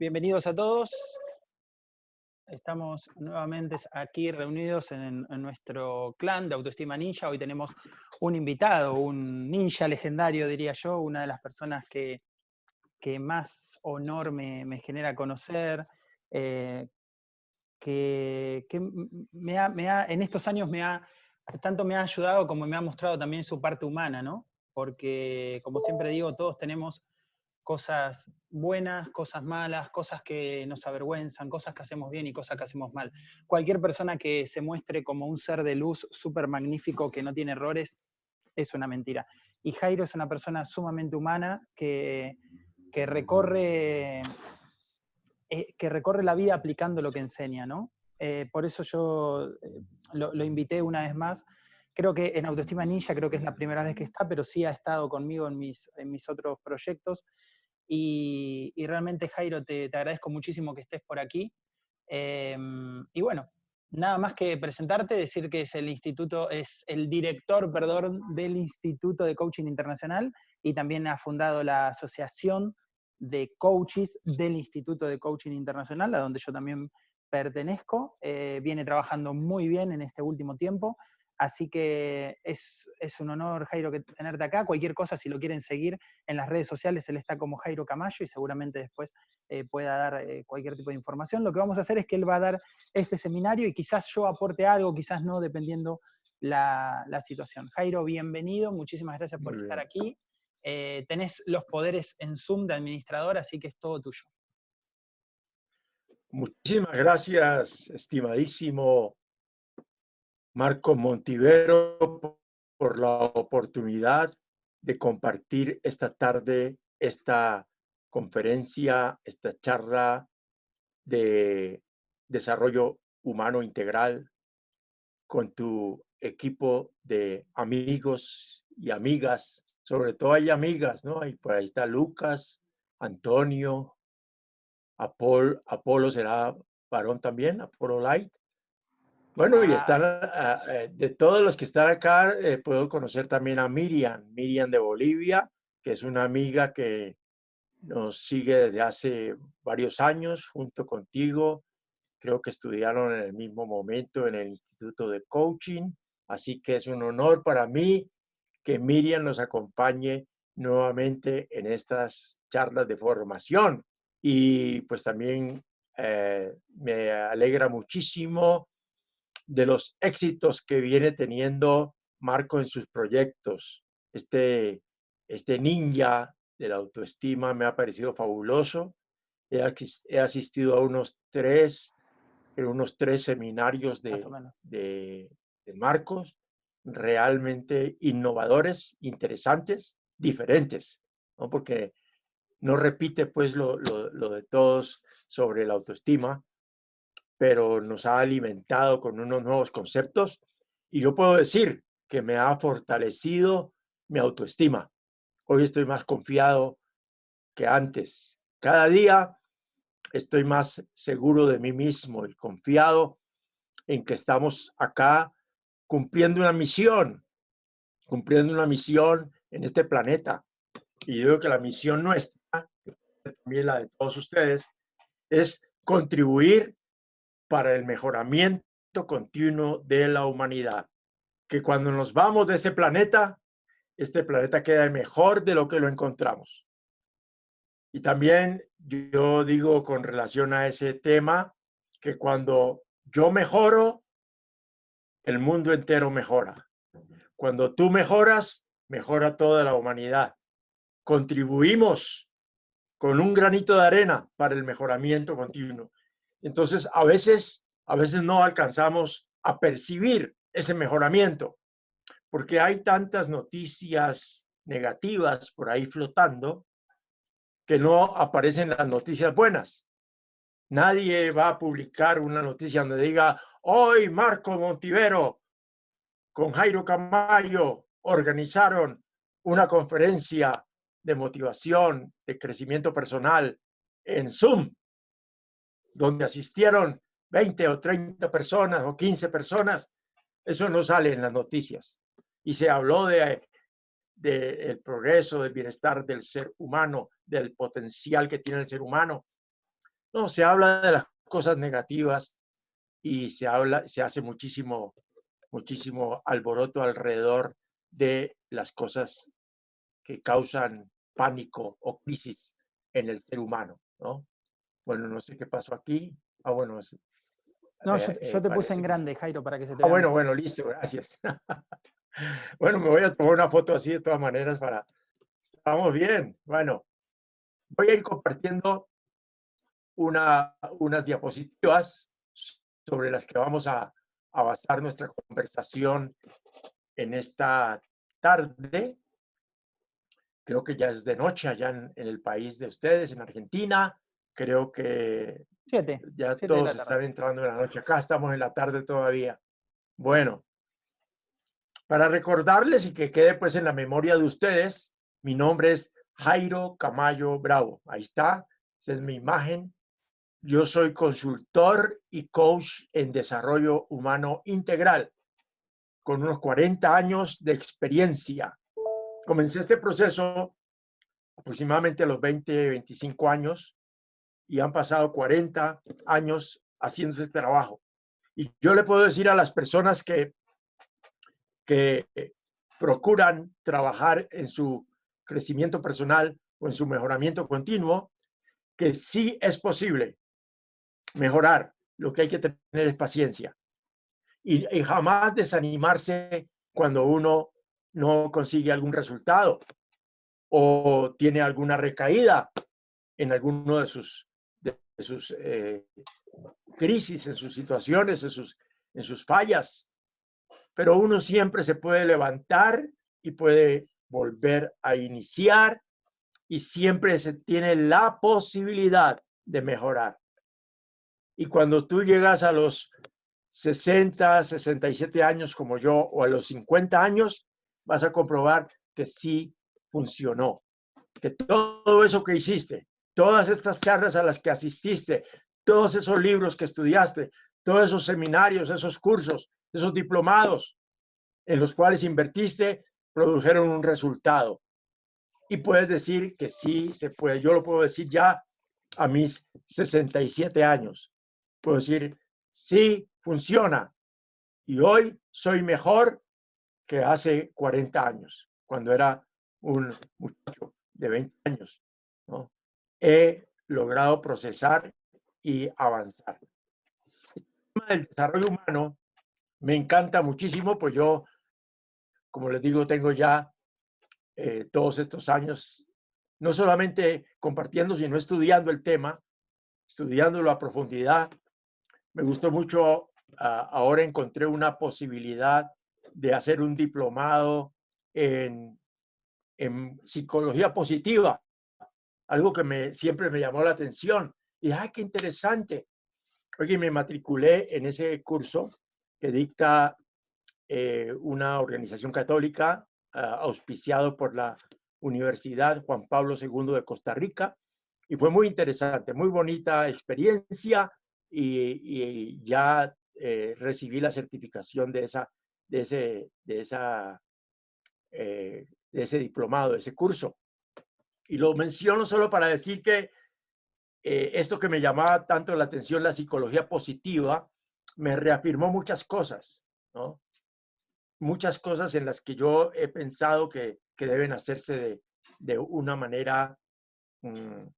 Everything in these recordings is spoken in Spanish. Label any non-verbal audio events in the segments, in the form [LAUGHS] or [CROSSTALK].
bienvenidos a todos. Estamos nuevamente aquí reunidos en, nuestro clan de Autoestima Ninja. Hoy tenemos un invitado, un ninja legendario, diría yo, una de las personas que, que más honor me, genera conocer, eh, que, me ha, en estos años me ha, tanto me ha ayudado como me ha mostrado también su parte humana, ¿no? Porque, como siempre digo, todos tenemos cosas buenas, cosas malas, cosas que nos avergüenzan, cosas que hacemos bien y cosas que hacemos mal. Cualquier persona que se muestre como un ser de luz súper magnífico que no tiene errores es una mentira. Y Jairo es una persona sumamente humana que, que recorre, eh, que recorre la vida aplicando lo que enseña, ¿no? Eh, por eso yo eh, lo, lo, invité una vez más. Creo que en Autoestima Ninja, creo que es la primera vez que está, pero sí ha estado conmigo en mis, en mis otros proyectos. Y, realmente, Jairo, te, te, agradezco muchísimo que estés por aquí. Em, y bueno, nada más que presentarte, decir que es el instituto, es el director, perdón, del Instituto de Coaching Internacional y también ha fundado la Asociación de Coaches del Instituto de Coaching Internacional, a donde yo también pertenezco. Eh, viene trabajando muy bien en este último tiempo Así que es, un honor, Jairo, que tenerte acá. Cualquier cosa, si lo quieren seguir en las redes sociales, él está como Jairo Camayo y seguramente después eh, pueda dar eh, cualquier tipo de información. Lo que vamos a hacer es que él va a dar este seminario y quizás yo aporte algo, quizás no, dependiendo la, situación. Jairo, bienvenido, muchísimas gracias por estar aquí. Eh, tenés los poderes en Zoom de administrador, así que es todo tuyo. Muchísimas gracias, estimadísimo Marco Montivero por la oportunidad de compartir esta tarde esta conferencia, esta charla de desarrollo humano integral con tu equipo de amigos y amigas, sobre todo hay amigas, ¿no? Ahí, por ahí está Lucas, Antonio, Apolo será varón también, Apolo Light, bueno, y están, ah, eh, de todos los que están acá, eh, puedo conocer también a Miriam, Miriam de Bolivia, que es una amiga que nos sigue desde hace varios años junto contigo. Creo que estudiaron en el mismo momento en el Instituto de Coaching, así que es un honor para mí que Miriam nos acompañe nuevamente en estas charlas de formación. Y pues también eh, me alegra muchísimo de los éxitos que viene teniendo Marco en sus proyectos. Este, este ninja de la autoestima me ha parecido fabuloso. He, asistido a unos tres, unos tres seminarios de, de, Marcos, realmente innovadores, interesantes, diferentes, ¿no? porque no repite pues lo, lo de todos sobre la autoestima, pero nos ha alimentado con unos nuevos conceptos y yo puedo decir que me ha fortalecido mi autoestima. Hoy estoy más confiado que antes. Cada día estoy más seguro de mí mismo y confiado en que estamos acá cumpliendo una misión, cumpliendo una misión en este planeta. Y yo digo que la misión nuestra, también la de todos ustedes, es contribuir para el mejoramiento continuo de la humanidad. Que cuando nos vamos de este planeta, este planeta queda mejor de lo que lo encontramos. Y también yo digo con relación a ese tema que cuando yo mejoro, el mundo entero mejora. Cuando tú mejoras, mejora toda la humanidad. Contribuimos con un granito de arena para el mejoramiento continuo. Entonces, a veces, a veces no alcanzamos a percibir ese mejoramiento, porque hay tantas noticias negativas por ahí flotando que no aparecen las noticias buenas. Nadie va a publicar una noticia donde diga, hoy Marco Montivero con Jairo Camayo organizaron una conferencia de motivación, de crecimiento personal en Zoom donde asistieron 20 o 30 personas o 15 personas, eso no sale en las noticias. Y se habló de, de el progreso, del bienestar del ser humano, del potencial que tiene el ser humano. No, se habla de las cosas negativas y se habla, se hace muchísimo, muchísimo alboroto alrededor de las cosas que causan pánico o crisis en el ser humano, ¿no? Bueno, no sé qué pasó aquí. Ah, bueno. no, yo, eh, te puse en grande, Jairo, para que se te Ah, bueno, bueno, listo, gracias. [LAUGHS] bueno, me voy a tomar una foto así de todas maneras para... Estamos bien. Bueno, voy a ir compartiendo una, unas diapositivas sobre las que vamos a, a basar nuestra conversación en esta tarde. Creo que ya es de noche allá en, el país de ustedes, en Argentina. Creo que ya todos están entrando en la noche. Acá estamos en la tarde todavía. Bueno, para recordarles y que quede pues en la memoria de ustedes, mi nombre es Jairo Camayo Bravo. Ahí está, esa es mi imagen. Yo soy consultor y coach en desarrollo humano integral, con unos 40 años de experiencia. Comencé este proceso aproximadamente a los 20, 25 años y han pasado 40 años haciendo este trabajo. Y yo le puedo decir a las personas que, que procuran trabajar en su crecimiento personal o en su mejoramiento continuo, que sí es posible mejorar. Lo que hay que tener es paciencia y, jamás desanimarse cuando uno no consigue algún resultado o tiene alguna recaída en alguno de sus, sus eh, crisis, en sus situaciones, en sus, en sus fallas. Pero uno siempre se puede levantar y puede volver a iniciar y siempre se tiene la posibilidad de mejorar. Y cuando tú llegas a los 60, 67 años como yo o a los 50 años, vas a comprobar que sí funcionó. Que todo eso que hiciste, todas estas charlas a las que asististe, todos esos libros que estudiaste, todos esos seminarios, esos cursos, esos diplomados en los cuales invertiste, produjeron un resultado. Y puedes decir que sí se puede. Yo lo puedo decir ya a mis 67 años puedo decir, sí, funciona. Y hoy soy mejor que hace 40 años, cuando era un muchacho de 20 años. ¿no? He logrado procesar y avanzar. El tema del desarrollo humano me encanta muchísimo, pues yo, como les digo, tengo ya eh, todos estos años, no solamente compartiendo, sino estudiando el tema, estudiándolo a profundidad, me gustó mucho, ah, ahora encontré una posibilidad de hacer un diplomado en psicología positiva, algo que siempre me llamó la atención. Y, ay, qué interesante. Oye, me matriculé en ese curso que dicta eh, una organización católica ah, auspiciado por la Universidad Juan Pablo II de Costa Rica. Y fue muy interesante, muy bonita experiencia y, ya eh, recibí la certificación de, esa, de, ese, de, esa, eh, de ese diplomado, de ese curso. Y lo menciono solo para decir que eh, esto que me llamaba tanto la atención, la psicología positiva, me reafirmó muchas cosas, ¿no? Muchas cosas en las que yo he pensado que, que deben hacerse de, de una manera mm,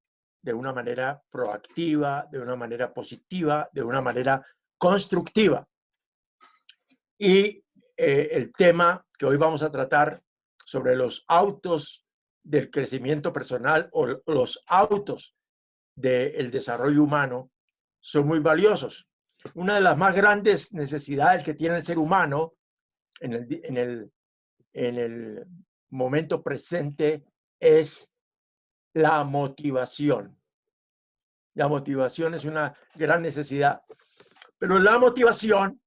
de una manera proactiva, de una manera positiva, de una manera constructiva. Y eh, el tema que hoy vamos a tratar sobre los autos del crecimiento personal o los autos del desarrollo humano son muy valiosos. Una de las más grandes necesidades que tiene el ser humano en el, en el, en el momento presente es la motivación. La motivación es una gran necesidad. Pero la motivación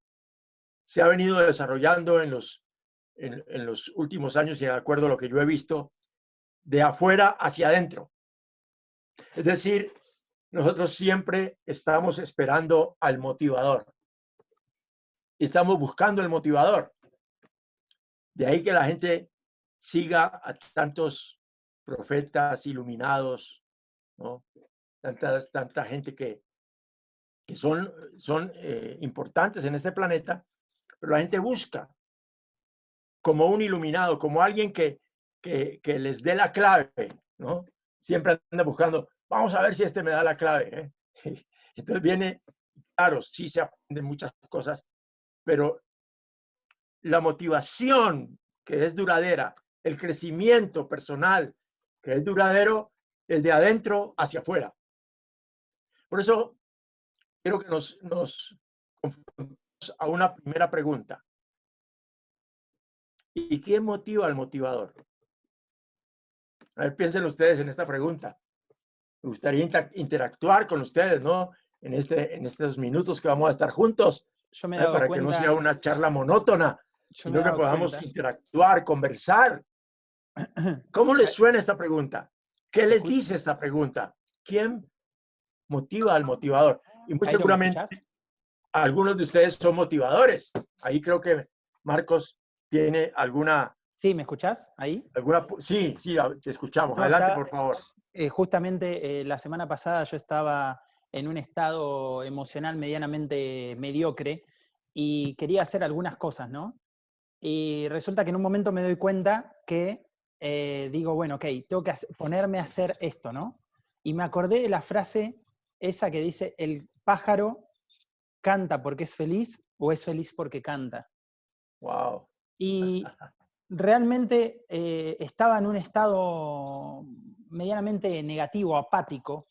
se ha venido desarrollando en los, en, los últimos años y de acuerdo a lo que yo he visto, de afuera hacia adentro. Es decir, nosotros siempre estamos esperando al motivador. Estamos buscando el motivador. De ahí que la gente siga a tantos profetas iluminados, ¿no? tanta, tanta gente que, que son, son eh, importantes en este planeta, pero la gente busca como un iluminado, como alguien que, que, les dé la clave, ¿no? Siempre anda buscando, vamos a ver si este me da la clave. ¿eh? [LAUGHS] Entonces viene, claro, sí se aprenden muchas cosas, pero la motivación que es duradera, el crecimiento personal que es duradero, el de adentro hacia afuera. Por eso quiero que nos, nos a una primera pregunta. ¿Y qué motiva al motivador? A ver, piensen ustedes en esta pregunta. Me gustaría interactuar con ustedes, ¿no? En, este, en estos minutos que vamos a estar juntos, Yo me para que no sea una charla monótona, sino que podamos interactuar, conversar. [CLEARS THROAT] ¿Cómo les suena esta pregunta? ¿Qué les dice esta pregunta? ¿Quién motiva al motivador? Y muy seguramente algunos de ustedes son motivadores. Ahí creo que Marcos tiene alguna... Sí, ¿me escuchás ahí? Sí, sí, te escuchamos. Adelante, por favor. Eh, justamente eh, la semana pasada yo estaba en un estado emocional medianamente mediocre y quería hacer algunas cosas, ¿no? Y resulta que en un momento me doy cuenta que eh, digo, bueno, ok, tengo que ponerme a hacer esto, ¿no? Y me acordé de la frase esa que dice, el pájaro canta porque es feliz o es feliz porque canta. Wow. Y [LAUGHS] realmente eh, estaba en un estado medianamente negativo, apático,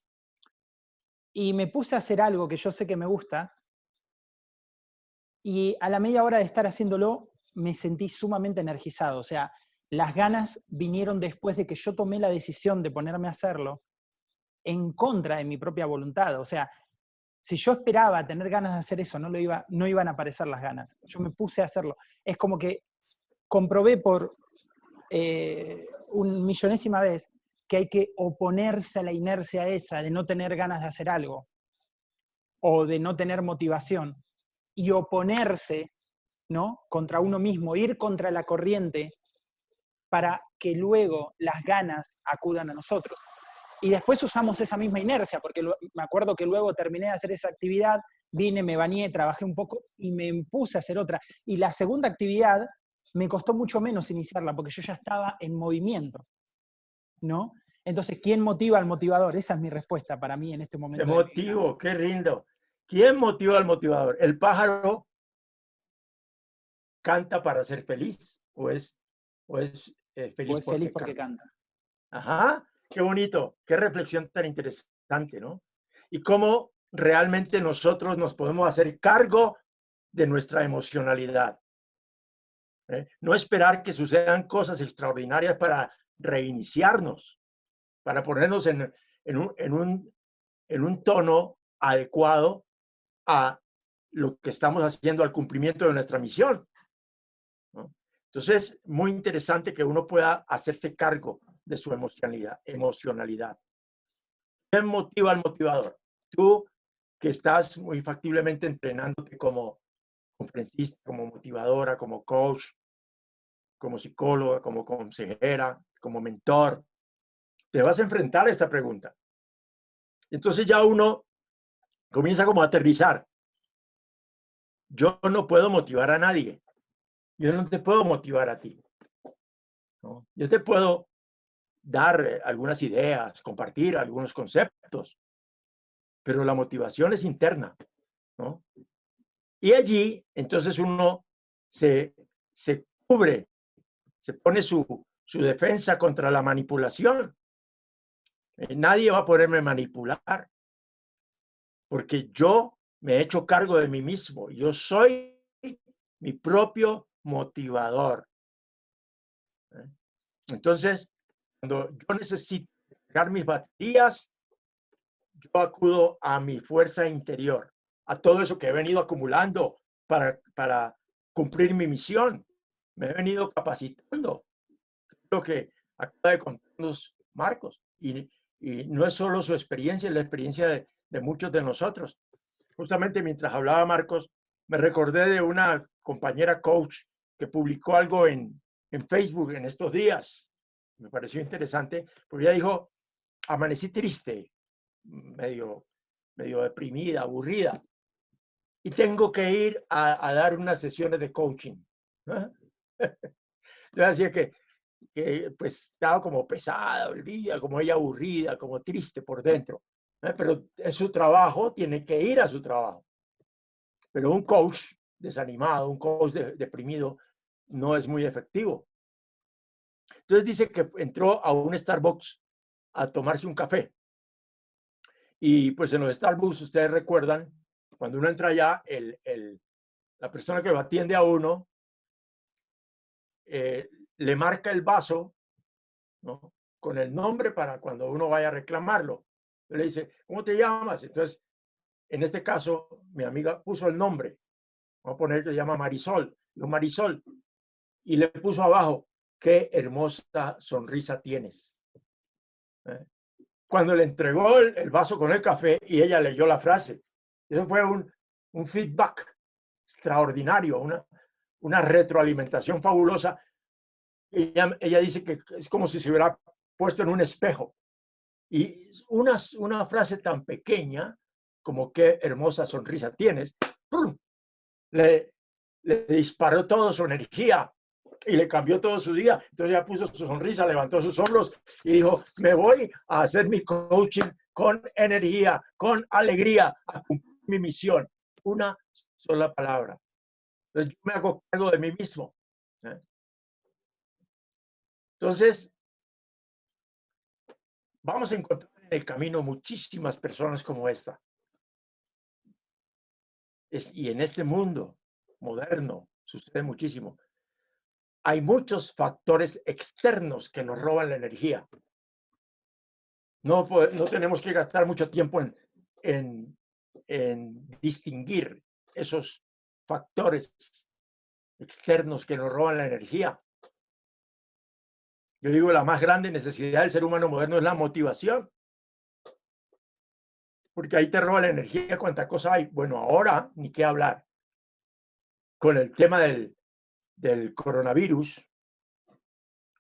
y me puse a hacer algo que yo sé que me gusta, y a la media hora de estar haciéndolo, me sentí sumamente energizado, o sea, las ganas vinieron después de que yo tomé la decisión de ponerme a hacerlo en contra de mi propia voluntad, o sea, si yo esperaba tener ganas de hacer eso, no, lo iba, no iban a aparecer las ganas. Yo me puse a hacerlo. Es como que comprobé por eh, un millonésima vez que hay que oponerse a la inercia esa de no tener ganas de hacer algo o de no tener motivación y oponerse ¿no? contra uno mismo, ir contra la corriente para que luego las ganas acudan a nosotros. Y después usamos esa misma inercia, porque me acuerdo que luego terminé de hacer esa actividad, vine, me bañé, trabajé un poco y me puse a hacer otra. Y la segunda actividad me costó mucho menos iniciarla porque yo ya estaba en movimiento, ¿no? Entonces, ¿quién motiva al motivador? Esa es mi respuesta para mí en este momento. ¿Qué motivo? Qué rindo. ¿Quién motiva al motivador? ¿El pájaro canta para ser feliz o es, o es eh, feliz, o es feliz porque canta? Ajá, qué bonito, qué reflexión tan interesante, ¿no? Y cómo realmente nosotros nos podemos hacer cargo de nuestra emocionalidad. ¿Eh? No esperar que sucedan cosas extraordinarias para reiniciarnos, para ponernos en, un, en, un, en un tono adecuado a lo que estamos haciendo al cumplimiento de nuestra misión. Entonces, muy interesante que uno pueda hacerse cargo de su emocionalidad. emocionalidad. ¿Quién motiva al motivador? Tú que estás muy factiblemente entrenándote como conferencista, como motivadora, como coach, como psicóloga, como consejera, como mentor, te vas a enfrentar a esta pregunta. Entonces ya uno comienza como a aterrizar. Yo no puedo motivar a nadie. Yo no te puedo motivar a ti. Yo te puedo dar eh, algunas ideas, compartir algunos conceptos, pero la motivación es interna. Y allí, entonces uno se, se cubre, se pone su, su defensa contra la manipulación. Eh, nadie va a poderme manipular porque yo me he hecho cargo de mí mismo. Yo soy mi propio motivador. ¿eh? Entonces, cuando yo necesito cargar mis baterías, yo acudo a mi fuerza interior, a todo eso que he venido acumulando para, para cumplir mi misión. Me he venido capacitando. Lo que acaba de contarnos Marcos. Y, y no es solo su experiencia, es la experiencia de, de muchos de nosotros. Justamente mientras hablaba Marcos, me recordé de una compañera coach que publicó algo en, en Facebook en estos días. Me pareció interesante, porque ella dijo, amanecí triste, medio, medio deprimida, aburrida. Y tengo que ir a, dar unas sesiones de coaching. [LAUGHS] Yo decía que, que pues estaba como pesada el día, como ella aburrida, como triste por dentro. Pero es su trabajo, tiene que ir a su trabajo. Pero un coach desanimado, un coach deprimido, no es muy efectivo. Entonces dice que entró a un Starbucks a tomarse un café. Y pues en los Starbucks, ustedes recuerdan, cuando uno entra allá, el, la persona que lo atiende a uno eh, le marca el vaso con el nombre para cuando uno vaya a reclamarlo. Le dice, ¿cómo te llamas? Entonces, en este caso, mi amiga puso el nombre. Vamos a poner que se llama Marisol. Yo, Marisol. Y le puso abajo, qué hermosa sonrisa tienes. ¿Eh? Cuando le entregó el, vaso con el café y ella leyó la frase, eso fue un, un feedback extraordinario, una, una retroalimentación fabulosa. Ella, ella dice que es como si se hubiera puesto en un espejo. Y una, una frase tan pequeña como qué hermosa sonrisa tienes, Le, le disparó toda su energía y le cambió todo su día. Entonces ya puso su sonrisa, levantó sus hombros y dijo, me voy a hacer mi coaching con energía, con alegría, a mi misión. Una sola palabra. Entonces yo me hago cargo de mí mismo. ¿eh? Entonces, vamos a encontrar en el camino muchísimas personas como esta. y en este mundo moderno sucede muchísimo hay muchos factores externos que nos roban la energía. No, no tenemos que gastar mucho tiempo en, distinguir esos factores externos que nos roban la energía. Yo digo, la más grande necesidad del ser humano moderno es la motivación. Porque ahí te roba la energía, cuánta cosa hay. Bueno, ahora ni qué hablar. Con el tema del, del coronavirus.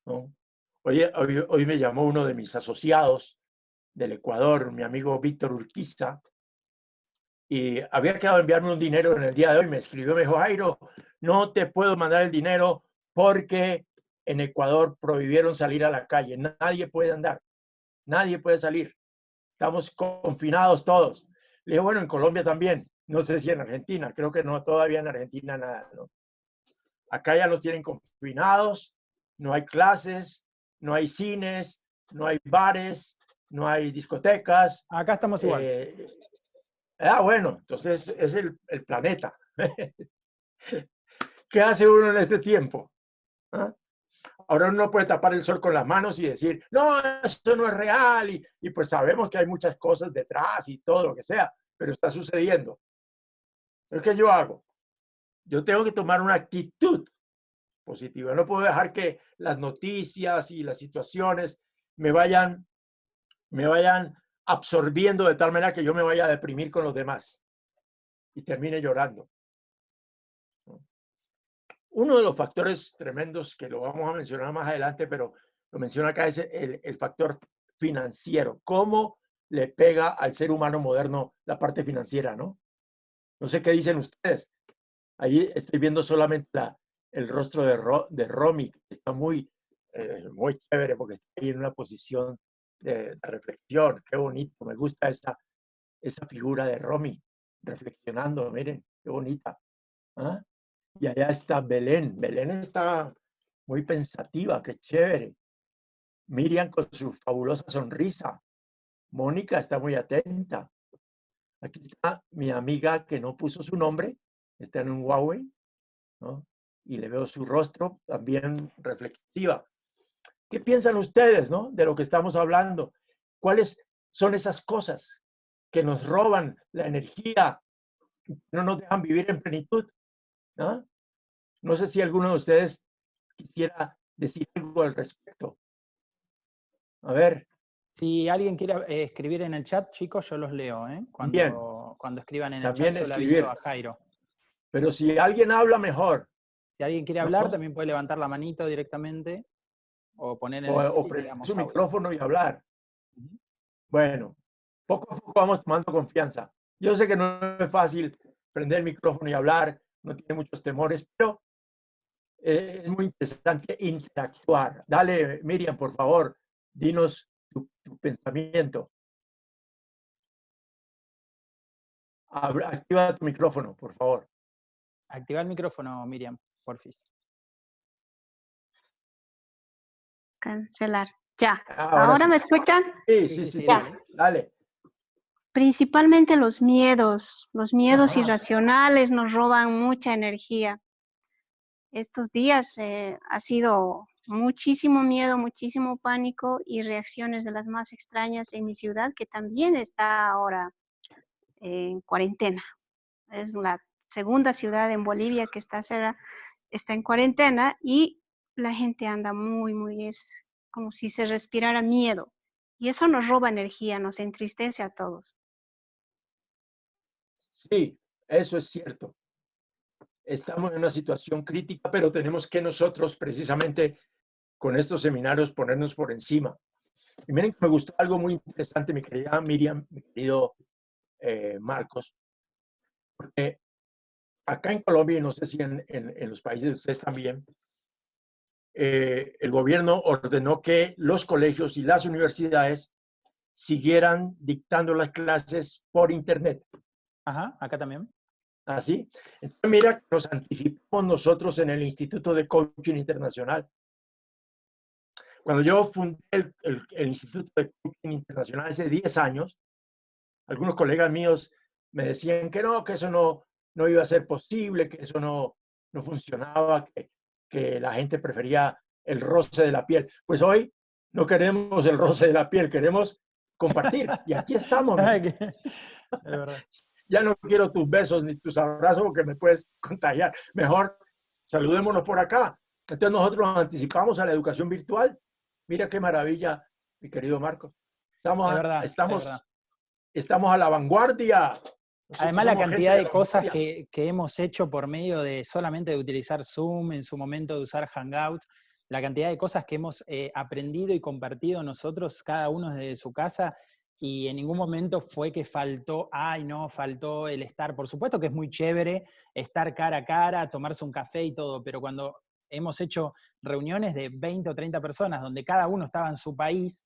Hoy, hoy, me llamó uno de mis asociados del Ecuador, mi amigo Víctor Urquiza, y había quedado enviarme un dinero en el día de hoy. Me escribió, me dijo, Jairo, no te puedo mandar el dinero porque en Ecuador prohibieron salir a la calle. Nadie puede andar, nadie puede salir. Estamos confinados todos. Le digo, bueno, en Colombia también. No sé si en Argentina, creo que no, todavía en Argentina nada. ¿no? Acá ya los tienen confinados, no hay clases, no hay cines, no hay bares, no hay discotecas. Acá estamos igual. Eh, ah, bueno, entonces es el, planeta. [LAUGHS] ¿Qué hace uno en este tiempo? ¿Ah? Ahora uno puede tapar el sol con las manos y decir, no, eso no es real. Y, y, pues sabemos que hay muchas cosas detrás y todo lo que sea, pero está sucediendo. ¿Qué yo hago? yo tengo que tomar una actitud positiva. No puedo dejar que las noticias y las situaciones me vayan, me vayan absorbiendo de tal manera que yo me vaya a deprimir con los demás y termine llorando. Uno de los factores tremendos que lo vamos a mencionar más adelante, pero lo menciona acá, es el, el factor financiero. ¿Cómo le pega al ser humano moderno la parte financiera, no? No sé qué dicen ustedes. Ahí estoy viendo solamente el rostro de, de Romy, que está muy, eh, muy chévere porque está ahí en una posición de, reflexión. Qué bonito, me gusta esa, esa figura de Romy reflexionando, miren, qué bonita. ¿ah? Y allá está Belén. Belén está muy pensativa, qué chévere. Miriam con su fabulosa sonrisa. Mónica está muy atenta. Aquí está mi amiga que no puso su nombre, está en un Huawei. Y le veo su rostro también reflexiva. ¿Qué piensan ustedes, no? De lo que estamos hablando. ¿Cuáles son esas cosas que nos roban la energía, no nos dejan vivir en plenitud? ¿no? No sé si alguno de ustedes quisiera decir algo al respecto. A ver. Si alguien quiere eh, escribir en el chat, chicos, yo los leo, ¿eh? Cuando, cuando escriban en el chat, yo le aviso a Jairo. Pero si alguien habla mejor. Si alguien quiere hablar, también puede levantar la manito directamente o poner o, su micrófono y hablar. Bueno, poco a poco vamos tomando confianza. Yo sé que no es fácil prender el micrófono y hablar, no tiene muchos temores, pero eh, es muy interesante interactuar. Dale, Miriam, por favor, dinos tu, pensamiento. Activa tu micrófono, por favor. Activa el micrófono, Miriam, porfis. Cancelar. Ya. ¿Ahora, me escuchan? Sí, sí, sí, sí. Dale. Principalmente los miedos. Los miedos irracionales nos roban mucha energía. Estos días eh, ha sido muchísimo miedo, muchísimo pánico y reacciones de las más extrañas en mi ciudad, que también está ahora en cuarentena. Es la segunda ciudad en Bolivia que está, está en cuarentena y la gente anda muy, muy, es como si se respirara miedo. Y eso nos roba energía, nos entristece a todos. Sí, eso es cierto. Estamos en una situación crítica, pero tenemos que nosotros precisamente con estos seminarios ponernos por encima. Y miren que me gustó algo muy interesante, mi querida Miriam, mi querido eh, Marcos, porque acá en Colombia, y no sé si en, en, los países de ustedes también, eh, el gobierno ordenó que los colegios y las universidades siguieran dictando las clases por Internet. Ajá, acá también. Así. ¿Ah, Entonces, mira, nos anticipamos nosotros en el Instituto de Coaching Internacional. Cuando yo fundé el, el Instituto de Coaching Internacional hace 10 años, algunos colegas míos me decían que no, que eso no, no iba a ser posible, que eso no, no funcionaba, que, que la gente prefería el roce de la piel. Pues hoy no queremos el roce de la piel, queremos compartir. Y aquí estamos. [LAUGHS] [LAUGHS] ya no quiero tus besos ni tus abrazos porque me puedes contagiar. Mejor saludémonos por acá. Entonces nosotros nos anticipamos a la educación virtual. Mira qué maravilla, mi querido Marcos. Estamos, estamos, estamos a la vanguardia. Además, la cantidad de, cosas que, que, hemos hecho por medio de solamente de utilizar Zoom, en su momento de usar Hangout, la cantidad de cosas que hemos eh, aprendido y compartido nosotros, cada uno desde su casa, y en ningún momento fue que faltó, ay, no, faltó el estar. Por supuesto que es muy chévere estar cara a cara, tomarse un café y todo, pero cuando hemos hecho reuniones de 20 o 30 personas donde cada uno estaba en su país,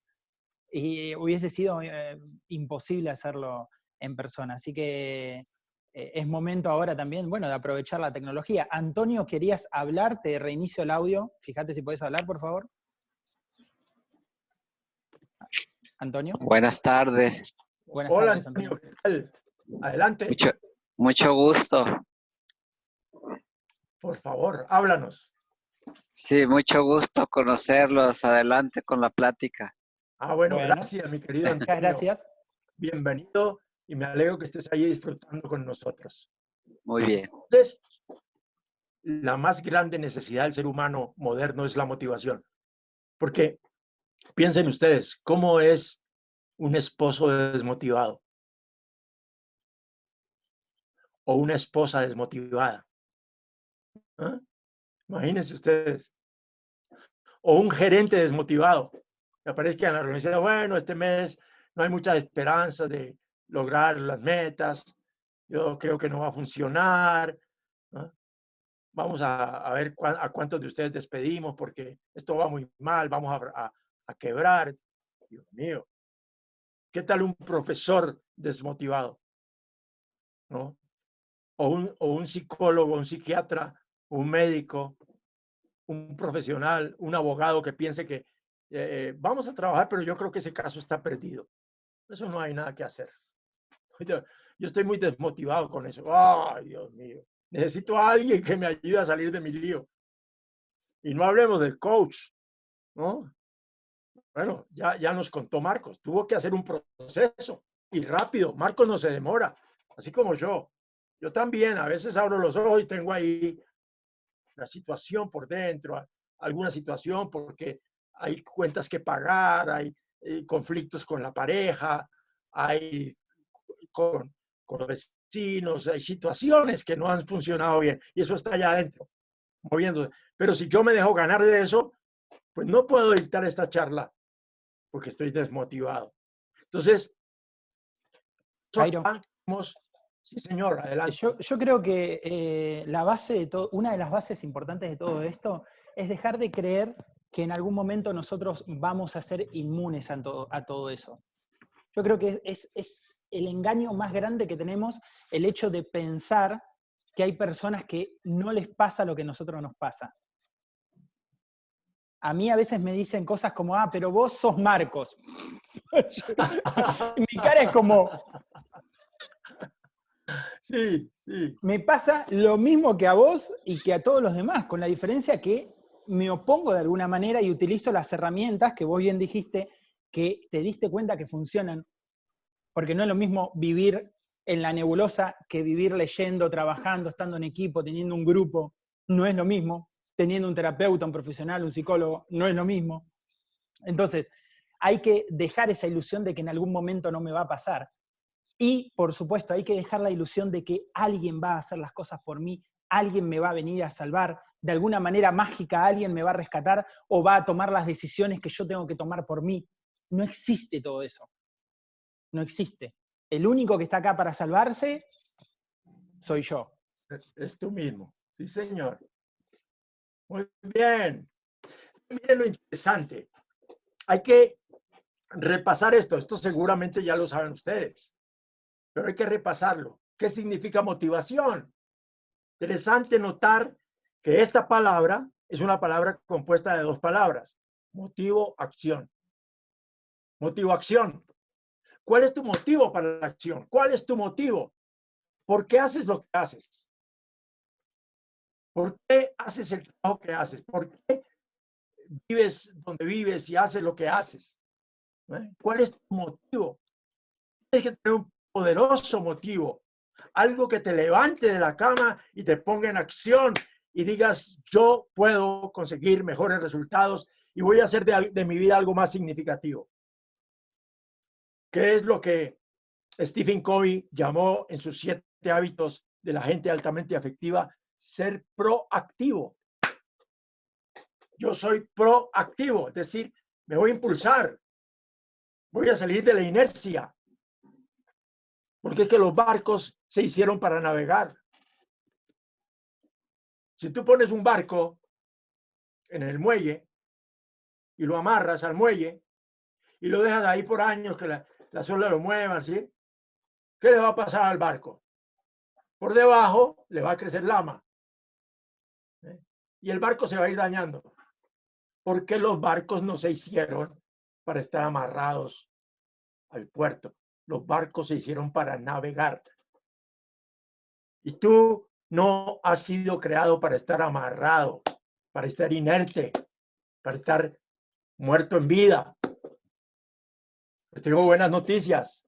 y hubiese sido eh, imposible hacerlo en persona. Así que eh, es momento ahora también, bueno, de aprovechar la tecnología. Antonio, querías hablar, te reinicio el audio. Fíjate si puedes hablar, por favor. Antonio. Buenas tardes. Buenas Hola, tardes, Antonio. Adelante. Mucho, gusto. Por favor, háblanos. Sí, mucho gusto conocerlos. Adelante con la plática. Ah, bueno, gracias, mi querido Antonio. Muchas gracias. Bienvenido y me alegro que estés ahí disfrutando con nosotros. Muy bien. Entonces, la más grande necesidad del ser humano moderno es la motivación. Porque Piensen ustedes, ¿cómo es un esposo desmotivado? O una esposa desmotivada. ¿Ah? Imagínense ustedes. O un gerente desmotivado. Que aparezca en la reunión bueno, este mes no hay mucha esperanza de lograr las metas. Yo creo que no va a funcionar. Vamos a, ver a cuántos de ustedes despedimos porque esto va muy mal. Vamos a, a quebrar. Dios mío, ¿qué tal un profesor desmotivado? ¿No? O un, o un psicólogo, un psiquiatra, un médico, un profesional, un abogado que piense que eh, vamos a trabajar, pero yo creo que ese caso está perdido. Eso no hay nada que hacer. [LAUGHS] Yo, yo estoy muy desmotivado con eso. Ay, Dios mío. Necesito a alguien que me ayude a salir de mi lío. Y no hablemos del coach, ¿no? Bueno, ya, ya nos contó Marcos, tuvo que hacer un proceso y rápido. Marcos no se demora, así como yo. Yo también a veces abro los ojos y tengo ahí la situación por dentro, alguna situación porque hay cuentas que pagar, hay, eh, conflictos con la pareja, hay con, con, vecinos, hay situaciones que no han funcionado bien y eso está allá adentro, moviéndose. Pero si yo me dejo ganar de eso, pues no puedo dictar esta charla porque estoy desmotivado. Entonces, Jairo. Sí, señor, adelante. Yo, yo creo que eh, la base de todo, una de las bases importantes de todo esto es dejar de creer que en algún momento nosotros vamos a ser inmunes a todo, a todo eso. Yo creo que es, es el engaño más grande que tenemos el hecho de pensar que hay personas que no les pasa lo que a nosotros nos pasa. A mí a veces me dicen cosas como, ah, pero vos sos Marcos. [LAUGHS] Mi cara es como, Sí, sí. me pasa lo mismo que a vos y que a todos los demás, con la diferencia que me opongo de alguna manera y utilizo las herramientas que vos bien dijiste que te diste cuenta que funcionan. Porque no es lo mismo vivir en la nebulosa que vivir leyendo, trabajando, estando en equipo, teniendo un grupo. No es lo mismo. Teniendo un terapeuta, un profesional, un psicólogo, no es lo mismo. Entonces, hay que dejar esa ilusión de que en algún momento no me va a pasar. Y, por supuesto, hay que dejar la ilusión de que alguien va a hacer las cosas por mí, alguien me va a venir a salvar, de alguna manera mágica alguien me va a rescatar o va a tomar las decisiones que yo tengo que tomar por mí. No existe todo eso. No existe. El único que está acá para salvarse soy yo. Es tú mismo. Sí, señor. Muy bien. Miren lo interesante. Hay que repasar esto. Esto seguramente ya lo saben ustedes pero hay que repasarlo. ¿Qué significa motivación? Interesante notar que esta palabra es una palabra compuesta de dos palabras, motivo, acción. Motivo, acción. ¿Cuál es tu motivo para la acción? ¿Cuál es tu motivo? ¿Por qué haces lo que haces? ¿Por qué haces el trabajo que haces? ¿Por qué vives donde vives y haces lo que haces? ¿Eh? ¿Cuál es tu motivo? Tienes que tener un poderoso motivo, algo que te levante de la cama y te ponga en acción y digas, yo puedo conseguir mejores resultados y voy a hacer de, mi vida algo más significativo. ¿Qué es lo que Stephen Covey llamó en sus siete hábitos de la gente altamente afectiva? Ser proactivo. Yo soy proactivo, es decir, me voy a impulsar, voy a salir de la inercia, porque es que los barcos se hicieron para navegar. Si tú pones un barco en el muelle y lo amarras al muelle y lo dejas ahí por años que la, la olas lo muevan, ¿sí? ¿Qué le va a pasar al barco? Por debajo le va a crecer lama. ¿eh? Y el barco se va a ir dañando. Porque los barcos no se hicieron para estar amarrados al puerto los barcos se hicieron para navegar. Y tú no has sido creado para estar amarrado, para estar inerte, para estar muerto en vida. Les tengo buenas noticias.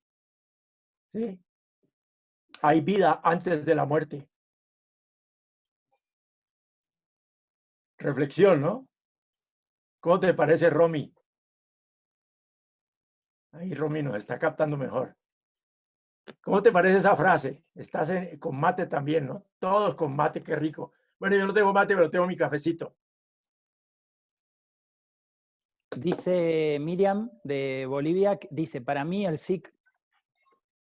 ¿Sí? Hay vida antes de la muerte. Reflexión, ¿no? ¿Cómo te parece, Romy? Ahí Romy nos está captando mejor. ¿Cómo te parece esa frase? Estás con mate también, ¿no? Todos con mate, qué rico. Bueno, yo no tengo mate, pero tengo mi cafecito. Dice Miriam de Bolivia, dice, para mí el,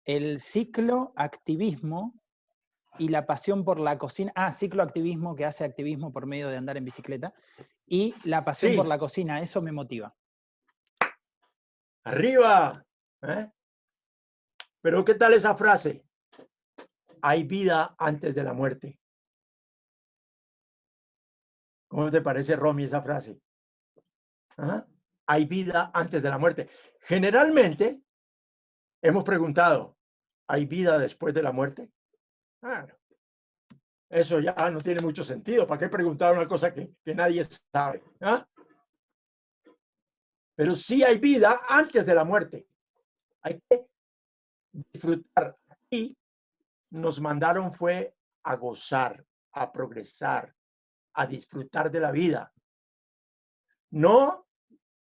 el ciclo activismo y la pasión por la cocina, ah, ciclo activismo que hace activismo por medio de andar en bicicleta, y la pasión por la cocina, eso me motiva. Arriba. ¿eh? Pero ¿qué tal esa frase? Hay vida antes de la muerte. ¿Cómo te parece, Romy, esa frase? ¿Ah? Hay vida antes de la muerte. Generalmente hemos preguntado, ¿hay vida después de la muerte? eso ya no tiene mucho sentido. ¿Para qué preguntar una cosa que, que nadie sabe? ¿Ah? Pero sí hay vida antes de la muerte. Hay que disfrutar. Y nos mandaron fue a gozar, a progresar, a disfrutar de la vida. No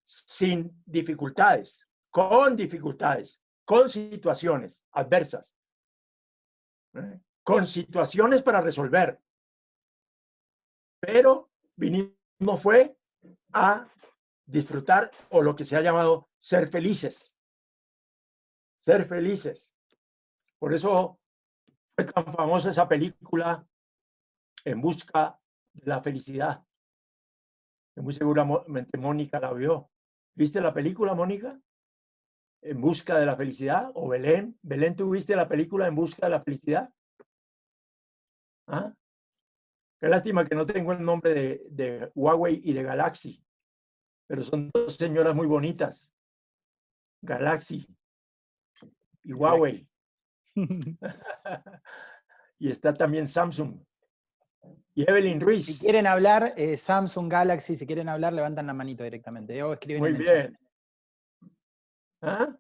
sin dificultades, con dificultades, con situaciones adversas, ¿eh? con situaciones para resolver. Pero vinimos fue a disfrutar o lo que se ha llamado ser felices. Ser felices. Por eso fue tan famosa esa película En busca de la felicidad. Que muy seguramente Mónica la vio. ¿Viste la película, Mónica? En busca de la felicidad. ¿O Belén? Belén, ¿tú viste la película En busca de la felicidad? ¿Ah? Qué lástima que no tengo el nombre de, de Huawei y de Galaxy. Pero son dos señoras muy bonitas. Galaxy y Huawei. [LAUGHS] y está también Samsung. Y Evelyn Ruiz. Si quieren hablar, eh, Samsung Galaxy, si quieren hablar, levantan la manito directamente. O escriben Muy bien. ¿Ah?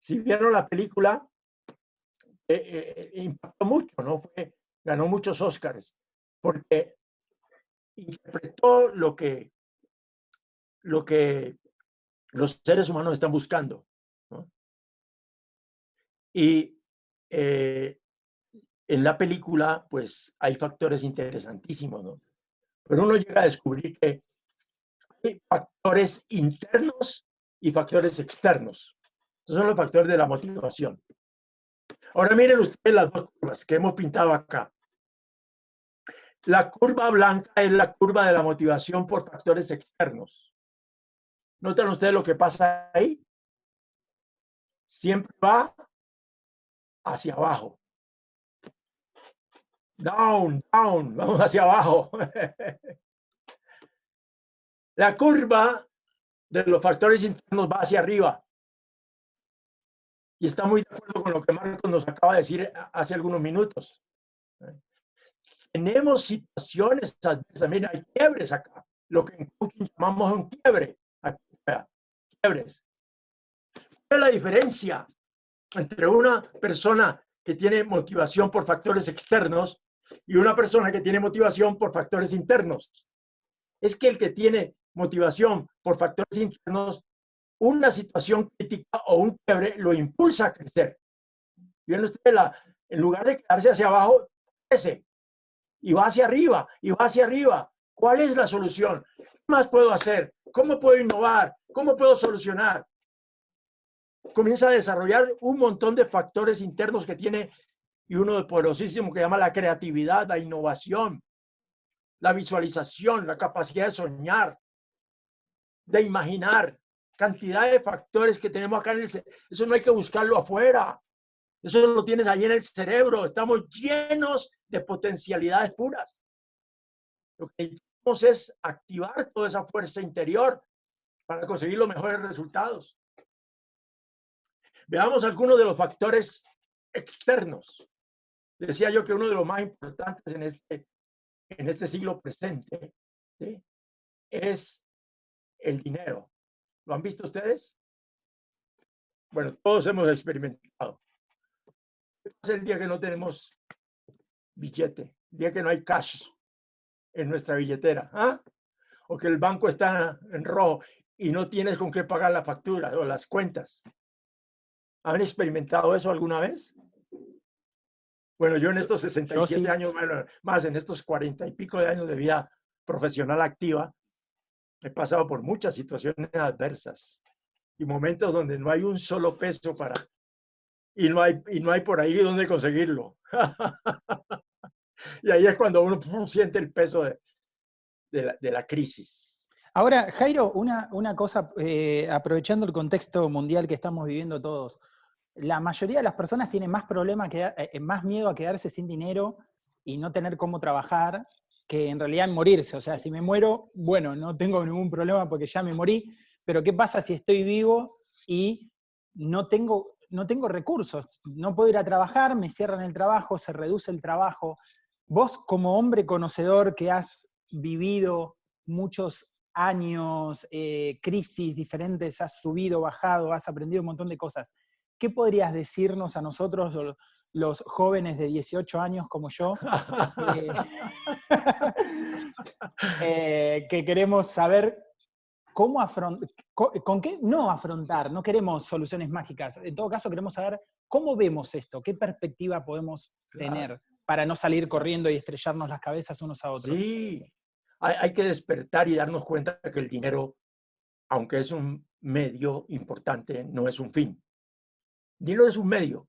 Si vieron la película, eh, eh, impactó mucho, ¿no? Fue, ganó muchos Oscars, porque interpretó lo que, lo que los seres humanos están buscando. Y eh, en la película, pues hay factores interesantísimos, ¿no? Pero uno llega a descubrir que hay factores internos y factores externos. Esos son los factores de la motivación. Ahora miren ustedes las dos curvas que hemos pintado acá. La curva blanca es la curva de la motivación por factores externos. ¿Notan ustedes lo que pasa ahí? Siempre va hacia abajo. Down, down, [LAUGHS] vamos hacia abajo. La curva de los factores internos va hacia arriba. Y está muy de acuerdo con lo que Marcos nos acaba de decir hace algunos minutos. Tenemos situaciones también hay quiebres acá, lo que llamamos un quiebre. quiebres. ¿Cuál es la diferencia entre una persona que tiene motivación por factores externos y una persona que tiene motivación por factores internos. Es que el que tiene motivación por factores internos, una situación crítica o un quiebre lo impulsa a crecer. Bien, usted, la, en lugar de quedarse hacia abajo, crece y va hacia arriba y va hacia arriba. ¿Cuál es la solución? ¿Qué más puedo hacer? ¿Cómo puedo innovar? ¿Cómo puedo solucionar? comienza a desarrollar un montón de factores internos que tiene y uno poderosísimo que llama la creatividad, la innovación, la visualización, la capacidad de soñar, de imaginar, cantidad de factores que tenemos acá en el Eso no hay que buscarlo afuera. Eso lo tienes ahí en el cerebro. Estamos llenos de potencialidades puras. Lo que necesitamos es activar toda esa fuerza interior para conseguir los mejores resultados. Veamos algunos de los factores externos. Decía yo que uno de los más importantes en este, en este siglo presente es el dinero. ¿Lo han visto ustedes? Bueno, todos hemos experimentado. Es el día que no tenemos billete, el día que no hay cash en nuestra billetera, ¿ah? o que el banco está en rojo y no tienes con qué pagar la factura o las cuentas. ¿Han experimentado eso alguna vez? Bueno, yo en estos 67 años, más en estos 40 y pico de años de vida profesional activa, he pasado por muchas situaciones adversas y momentos donde no hay un solo peso para y no hay y no hay por ahí donde conseguirlo. [LAUGHS] y ahí es cuando uno siente el peso de, la, crisis. Ahora, Jairo, una, una cosa, eh, aprovechando el contexto mundial que estamos viviendo todos, la mayoría de las personas tienen más problema, que, eh, eh, más miedo a quedarse sin dinero y no tener cómo trabajar que en realidad morirse. O sea, si me muero, bueno, no tengo ningún problema porque ya me morí, pero ¿qué pasa si estoy vivo y no tengo, no tengo recursos? No puedo ir a trabajar, me cierran el trabajo, se reduce el trabajo. Vos como hombre conocedor que has vivido muchos años, eh, crisis diferentes, has subido, bajado, has aprendido un montón de cosas. ¿Qué podrías decirnos a nosotros, los jóvenes de 18 años como yo, [LAUGHS] eh, [LAUGHS] eh, que queremos saber cómo afrontar, con, qué no afrontar, no queremos soluciones mágicas, en todo caso queremos saber cómo vemos esto, qué perspectiva podemos tener para no salir corriendo y estrellarnos las cabezas unos a otros. Sí, hay que despertar y darnos cuenta que el dinero, aunque es un medio importante, no es un fin. Dinero es un medio.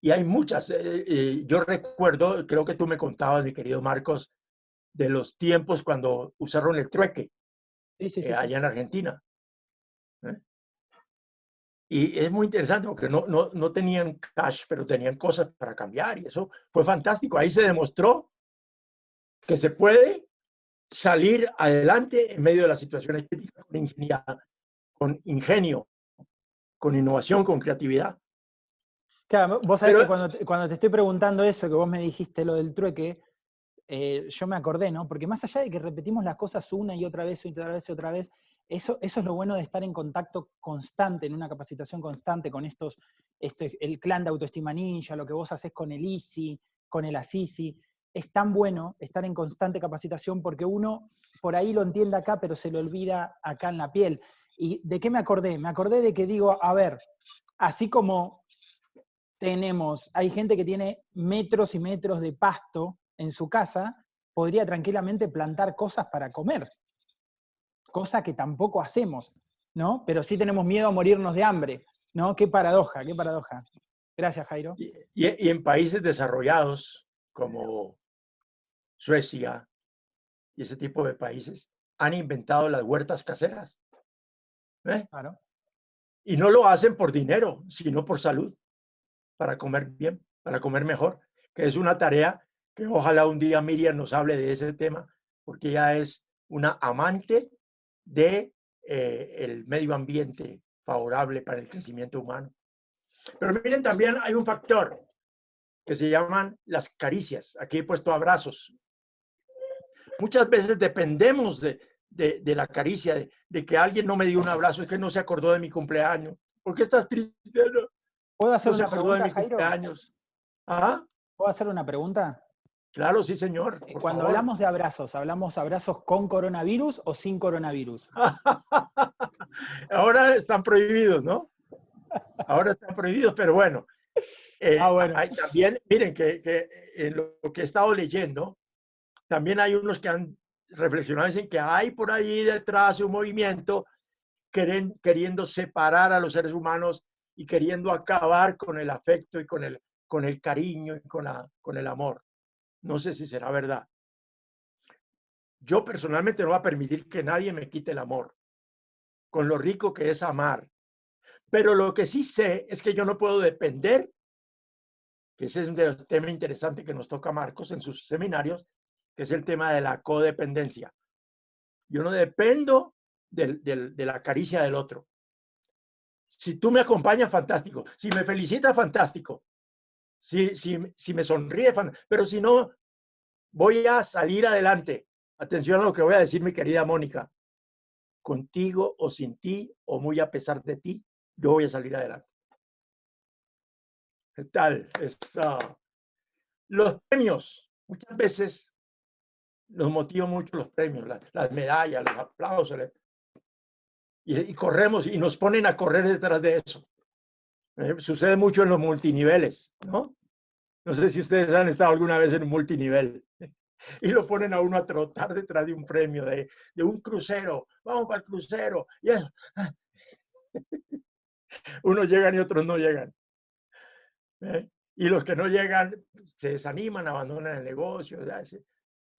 y hay muchas. Eh, eh, yo recuerdo, creo que tú me contabas, mi querido Marcos, de los tiempos cuando usaron el trueque Sí, sí, sí. eh, sí. allá en Argentina. ¿eh? Y es muy interesante porque no, no, no tenían cash, pero tenían cosas para cambiar y eso fue fantástico. Ahí se demostró que se puede salir adelante en medio de las situaciones críticas con con ingenio, con innovación, con creatividad. Claro, vos sabés Pero- que cuando te, cuando te estoy preguntando eso, que vos me dijiste lo del trueque, eh, yo me acordé, ¿no? Porque más allá de que repetimos las cosas una y otra vez y otra vez y otra vez, eso, eso es lo bueno de estar en contacto constante, en una capacitación constante con estos, este, el clan de autoestima ninja, lo que vos haces con el ISI, con el ASISI. Es tan bueno estar en constante capacitación porque uno por ahí lo entiende acá, pero se lo olvida acá en la piel. ¿Y de qué me acordé? Me acordé de que digo, a ver, así como tenemos, hay gente que tiene metros y metros de pasto en su casa, podría tranquilamente plantar cosas para comer, cosa que tampoco hacemos, ¿no? Pero sí tenemos miedo a morirnos de hambre, ¿no? Qué paradoja, qué paradoja. Gracias, Jairo. Y, y- y en países desarrollados como Suecia y ese tipo de países han inventado las huertas caseras. ¿eh? Claro. Y no lo hacen por dinero, sino por salud, para comer bien, para comer mejor, que es una tarea que ojalá un día Miriam nos hable de ese tema, porque ella es una amante de eh, medio ambiente favorable para el crecimiento humano. Pero miren, también hay un factor que se llaman las caricias. Aquí he puesto abrazos. Muchas veces dependemos de, de- la caricia, de, que alguien no me dio un abrazo, es que no se acordó de mi cumpleaños. ¿Por qué estás triste? ¿Puedo hacer no una pregunta, mi Jairo? cumpleaños. ¿Ah? ¿Puedo hacer una pregunta? Claro, sí, señor. Eh, Cuando favor. hablamos de abrazos, ¿hablamos abrazos con coronavirus o sin coronavirus? [LAUGHS] Ahora están prohibidos, ¿no? Ahora están prohibidos, pero bueno. Eh, Ah, bueno. hay también, miren que, que en lo que he estado leyendo, también hay unos que han reflexionado, dicen que hay por ahí detrás un movimiento queren- queriendo separar a los seres humanos y queriendo acabar con el afecto y con el, con el cariño y con, la, con el amor. No sé si será verdad. Yo personalmente no voy a permitir que nadie me quite el amor, con lo rico que es amar. Pero lo que sí sé es que yo no puedo depender, que ese es un temas interesantes que nos toca Marcos en sus seminarios, que es el tema de la codependencia. Yo no dependo del- del- de la caricia del otro. Si tú me acompañas, fantástico. Si me felicitas, fantástico. Si, si, si me sonríe, fan- pero si no, voy a salir adelante. Atención a lo que voy a decir, mi querida Mónica. Contigo o sin ti, o muy a pesar de ti, yo voy a salir adelante. ¿Qué tal? Es, los premios, muchas veces nos motivan mucho los premios, la- las, medallas, los aplausos. Y, y corremos y nos ponen a correr detrás de eso. Eh, sucede mucho en los multiniveles, ¿no? No sé si ustedes han estado alguna vez en un multinivel [LAUGHS] y lo ponen a uno a trotar detrás de un premio, de, de un crucero. Vamos para el crucero. Y eso. [LAUGHS] Unos llegan y otros no llegan. ¿eh? Y los que no llegan se desaniman, abandonan el negocio, se,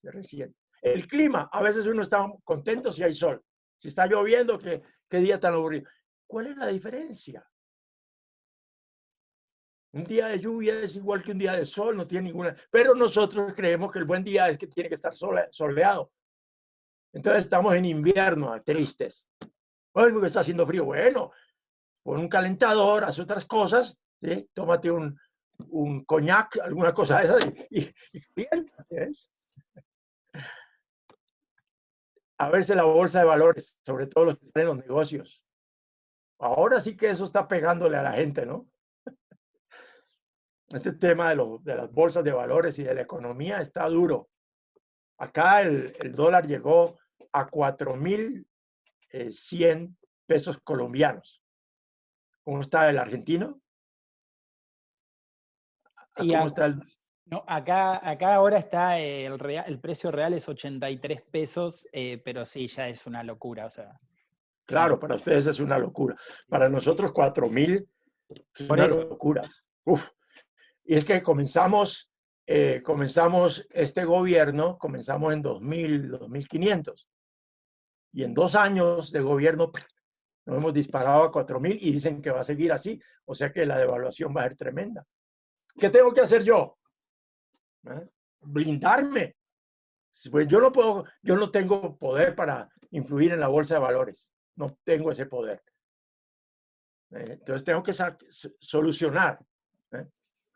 se resienten. El clima, a veces uno está contento si hay sol. Si está lloviendo, qué, qué día tan aburrido. ¿Cuál es la diferencia? Un día de lluvia es igual que un día de sol, no tiene ninguna. Pero nosotros creemos que el buen día es que tiene que estar sole- soleado. Entonces estamos en invierno, tristes. Oye, porque está haciendo frío. Bueno, pon un calentador, haz otras cosas, tómate un, un coñac, alguna cosa de esas y, y, y. A verse la bolsa de valores, sobre todo los que están en los negocios. Ahora sí que eso está pegándole a la gente, ¿no? [LAUGHS] Este tema de, lo- de las bolsas de valores y de la economía está duro. Acá el, el dólar llegó a 4.100 pesos colombianos. ¿Cómo está el argentino? ¿A Y ¿Cómo a- está el, No, acá, acá ahora está eh, el, rea- el precio real es 83 pesos, eh, pero sí, ya es una locura. O sea, Claro, para ustedes es una locura. Para nosotros, cuatro mil es Por una eso. locura. Uf. Y es que comenzamos, eh, comenzamos este gobierno, comenzamos en 2000, 2500. Y en dos años de gobierno nos hemos disparado a 4000 y dicen que va a seguir así. O sea que la devaluación va a ser tremenda. ¿Qué tengo que hacer yo? ¿Eh? Blindarme. Pues yo no puedo, yo no tengo poder para influir en la bolsa de valores. No tengo ese poder. ¿Eh? Entonces tengo que solucionar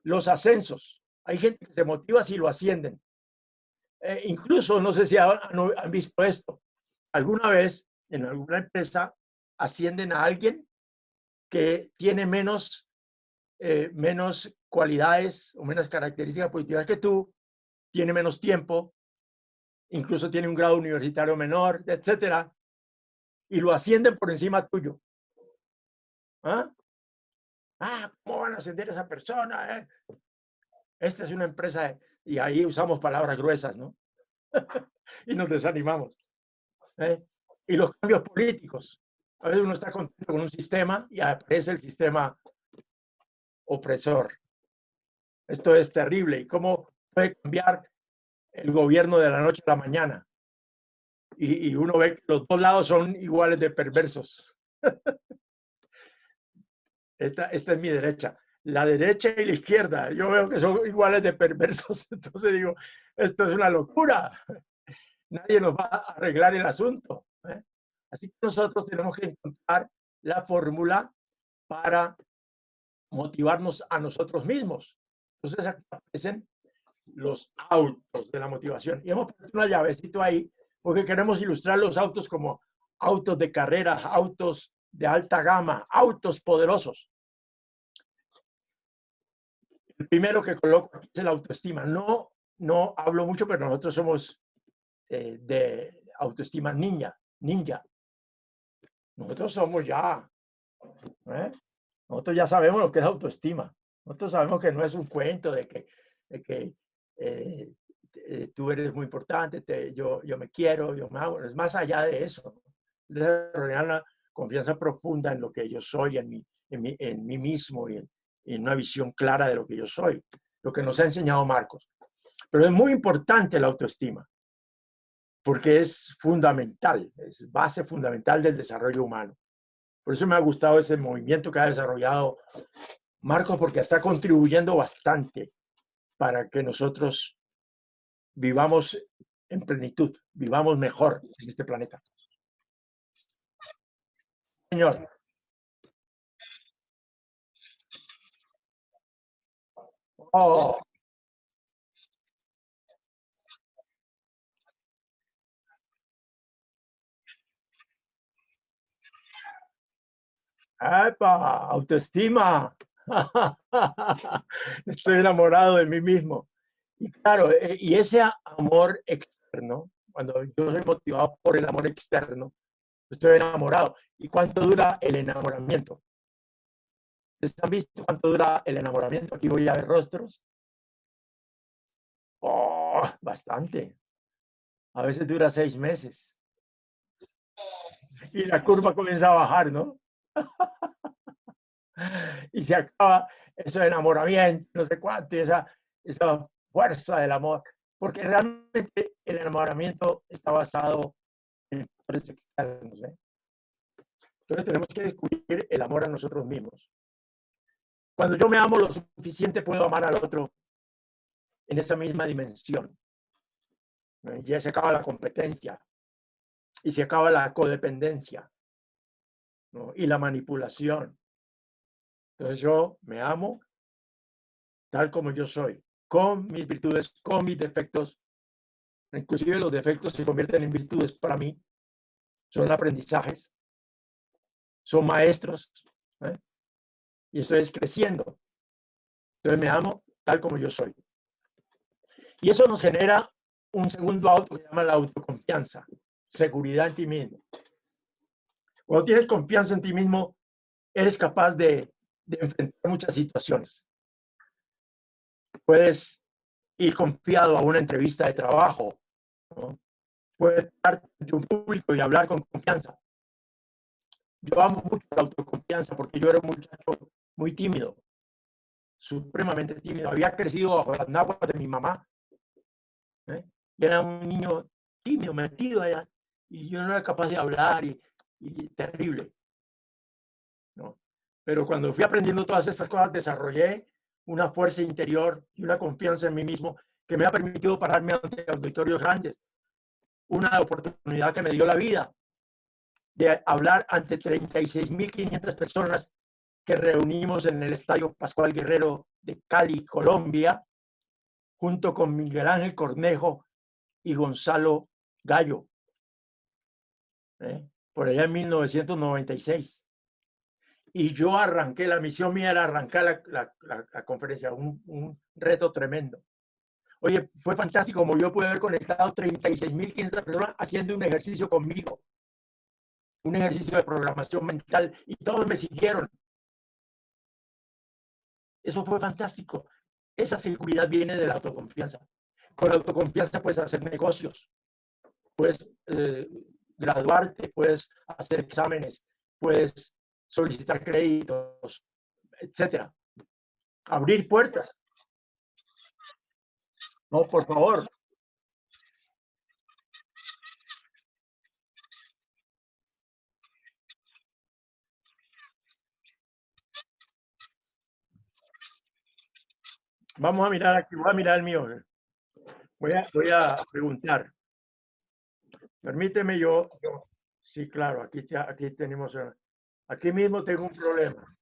los ascensos. Hay gente que se motiva si lo ascienden. Eh, incluso, no sé si han, han, visto esto, alguna vez en alguna empresa ascienden a alguien que tiene menos, eh, menos cualidades o menos características positivas que tú, tiene menos tiempo, incluso tiene un grado universitario menor, etcétera, y lo ascienden por encima tuyo. ¿Ah? ah, ¿cómo van a ascender a esa persona? Eh? Esta es una empresa, y ahí usamos palabras gruesas, ¿no? [LAUGHS] y nos desanimamos. ¿eh? Y los cambios políticos. A veces uno está contento con un sistema y aparece el sistema opresor. Esto es terrible. ¿Y cómo puede cambiar el gobierno de la noche a la mañana? Y, uno ve que los dos lados son iguales de perversos. [LAUGHS] Esta, esta es mi derecha. La derecha y la izquierda, yo veo que son iguales de perversos. [LAUGHS] Entonces digo, esto es una locura. Nadie nos va a arreglar el asunto. ¿eh? Así que nosotros tenemos que encontrar la fórmula para motivarnos a nosotros mismos. Entonces aquí aparecen los autos de la motivación. Y hemos puesto una llavecito ahí porque queremos ilustrar los autos como autos de carreras, autos de alta gama, autos poderosos. El primero que coloco aquí es la autoestima. No, no hablo mucho, pero nosotros somos eh, de autoestima ninja, ninja. Nosotros somos ya, ¿eh? nosotros ya sabemos lo que es autoestima. Nosotros sabemos que no es un cuento de que, que eh, tú eres muy importante, yo, yo me quiero, yo me hago. Es más allá de eso. Desarrollar una confianza profunda en lo que yo soy, en mí, en mí, en mí mismo y en, en una visión clara de lo que yo soy, lo que nos ha enseñado Marcos. Pero es muy importante la autoestima, porque es fundamental, es base fundamental del desarrollo humano. Por eso me ha gustado ese movimiento que ha desarrollado Marcos, porque está contribuyendo bastante para que nosotros vivamos en plenitud, vivamos mejor en este planeta. Señor. Oh. ¡Epa! Autoestima. [LAUGHS] Estoy enamorado de mí mismo. Y claro, eh, y ese amor externo, cuando yo soy motivado por el amor externo, estoy enamorado. ¿Y cuánto dura el enamoramiento? ¿Han visto cuánto dura el enamoramiento? Aquí voy a ver rostros. Oh, bastante. A veces dura seis meses. Y la curva comienza a bajar, ¿no? [LAUGHS] [LAUGHS] y se acaba ese enamoramiento, no sé cuánto, y esa, esa fuerza del amor. Porque realmente el enamoramiento está basado en factores externos. ¿eh? Entonces tenemos que descubrir el amor a nosotros mismos. Cuando yo me amo lo suficiente, puedo amar al otro en esa misma dimensión. Ya se acaba la competencia y se acaba la codependencia y la manipulación. Entonces yo me amo tal como yo soy, con mis virtudes, con mis defectos. Inclusive los defectos se convierten en virtudes para mí. Son aprendizajes, son maestros. ¿eh? y estoy creciendo. Entonces me amo tal como yo soy. Y eso nos genera un segundo auto que se llama la autoconfianza, seguridad en ti mismo. Cuando tienes confianza en ti mismo, eres capaz de, enfrentar muchas situaciones. Puedes ir confiado a una entrevista de trabajo. Puedes estar ante un público y hablar con confianza. Yo amo mucho la autoconfianza porque yo era un muchacho muy tímido. supremamente tímido. Había crecido bajo las náhuatl de mi mamá. ¿eh? Y era un niño tímido, metido allá. Y yo no era capaz de hablar y terrible. Pero cuando fui aprendiendo todas estas cosas, desarrollé una fuerza interior y una confianza en mí mismo que me ha permitido pararme ante auditorios grandes. Una oportunidad que me dio la vida de hablar ante 36.500 personas que reunimos en el Estadio Pascual Guerrero de Cali, Colombia, junto con Miguel Ángel Cornejo y Gonzalo Gallo, ¿eh? por allá en 1996. Y yo arranqué, la misión mía era arrancar la, la, conferencia, un, un, reto tremendo. Oye, fue fantástico como yo pude haber conectado 36.500 personas haciendo un ejercicio conmigo, un ejercicio de programación mental, y todos me siguieron. Eso fue fantástico. Esa seguridad viene de la autoconfianza. Con la autoconfianza puedes hacer negocios, puedes eh, graduarte, puedes hacer exámenes, puedes solicitar créditos, etcétera. Abrir puertas. No, por favor. Vamos a mirar aquí, voy a mirar el mío. Voy a, voy a preguntar. Permíteme yo, sí, claro, aquí, aquí tenemos, aquí mismo tengo un problema.